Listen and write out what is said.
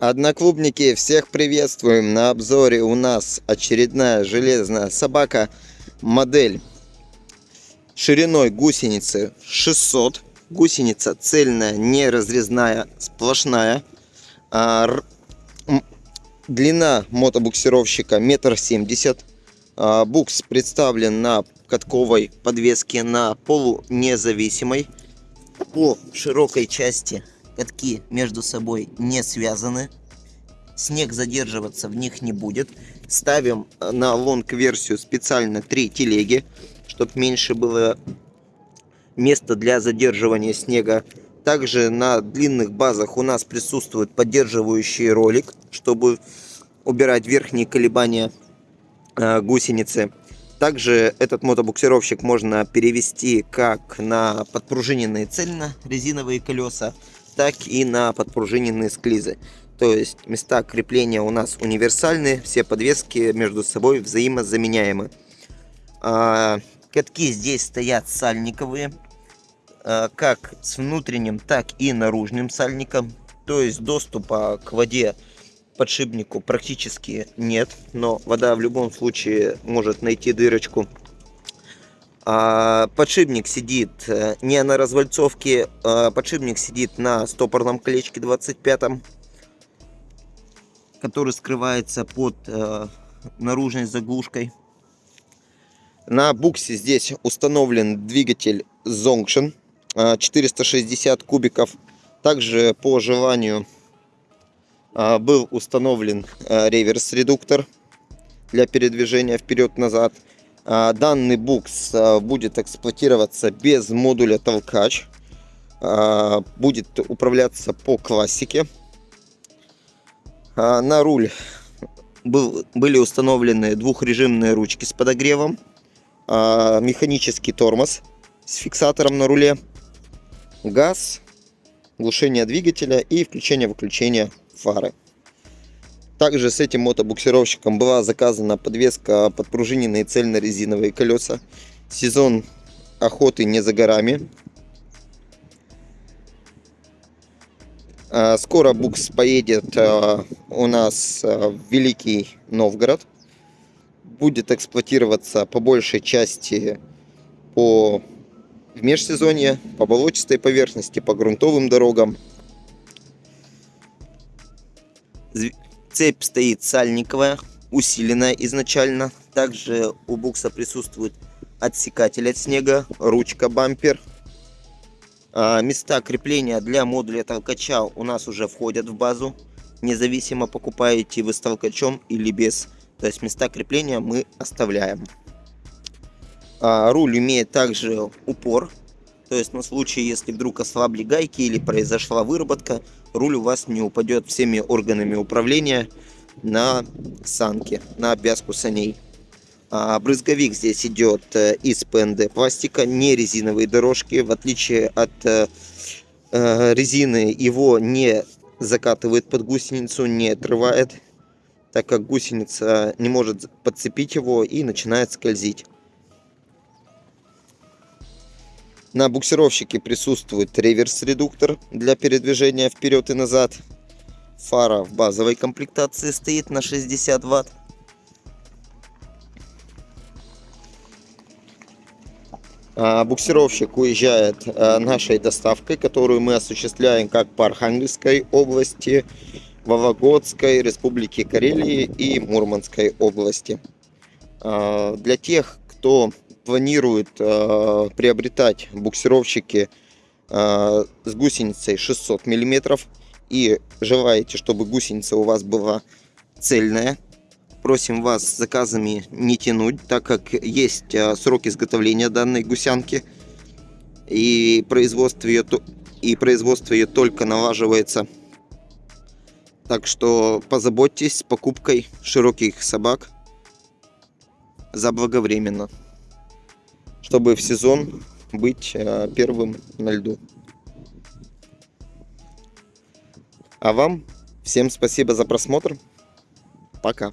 Одноклубники, всех приветствуем! На обзоре у нас очередная железная собака, модель шириной гусеницы 600. Гусеница цельная, не разрезная, сплошная. А, длина мотобуксировщика метр семьдесят. А, букс представлен на катковой подвеске на полунезависимой. По широкой части катки между собой не связаны. Снег задерживаться в них не будет. Ставим э, на лонг-версию специально три телеги, чтобы меньше было места для задерживания снега. Также на длинных базах у нас присутствует поддерживающий ролик, чтобы убирать верхние колебания э, гусеницы. Также этот мотобуксировщик можно перевести как на подпружиненные цельно резиновые колеса, так и на подпружиненные склизы. То есть места крепления у нас универсальные, все подвески между собой взаимозаменяемы. А, катки здесь стоят сальниковые, а, как с внутренним, так и наружным сальником. То есть доступа к воде подшипнику практически нет, но вода в любом случае может найти дырочку подшипник сидит э, не на развальцовке, а подшипник сидит на стопорном колечке 25 который скрывается под э, наружной заглушкой. На буксе здесь установлен двигатель Zonction 460 кубиков. Также по желанию был установлен реверс-редуктор для передвижения вперед-назад. А, данный букс а, будет эксплуатироваться без модуля толкач. А, будет управляться по классике. На руль был, были установлены двухрежимные ручки с подогревом. Механический тормоз с фиксатором на руле. Газ, глушение двигателя и включение-выключение фары. Также с этим мотобуксировщиком была заказана подвеска подпружиненные цельно-резиновые колеса. Сезон охоты не за горами. А, скоро букс поедет а, у нас а, в Великий Новгород. Будет эксплуатироваться по большей части по в межсезонье, по болотистой поверхности, по грунтовым дорогам. Цепь стоит сальниковая, усиленная изначально. Также у букса присутствует отсекатель от снега, ручка бампер. А, места крепления для модуля толкача у нас уже входят в базу. Независимо покупаете вы с толкачом или без. То есть места крепления мы оставляем. А, руль имеет также упор то есть на случай, если вдруг ослабли гайки или произошла выработка, руль у вас не упадет всеми органами управления на санки, на обвязку саней. А брызговик здесь идет э, из ПНД пластика, не резиновые дорожки. В отличие от э, э, резины, его не закатывает под гусеницу, не отрывает, так как гусеница не может подцепить его и начинает скользить. На буксировщике присутствует реверс-редуктор для передвижения вперед и назад. Фара в базовой комплектации стоит на 60 Вт. А буксировщик уезжает а, нашей доставкой, которую мы осуществляем как по Архангельской области, Вологодской, Республике Карелии и Мурманской области. А, для тех, кто планирует э, приобретать буксировщики э, с гусеницей 600 миллиметров. И желаете, чтобы гусеница у вас была цельная, просим вас с заказами не тянуть, так как есть э, срок изготовления данной гусянки. И производство ее, и производство ее только налаживается. Так что позаботьтесь с покупкой широких собак заблаговременно чтобы в сезон быть э, первым на льду. А вам всем спасибо за просмотр. Пока.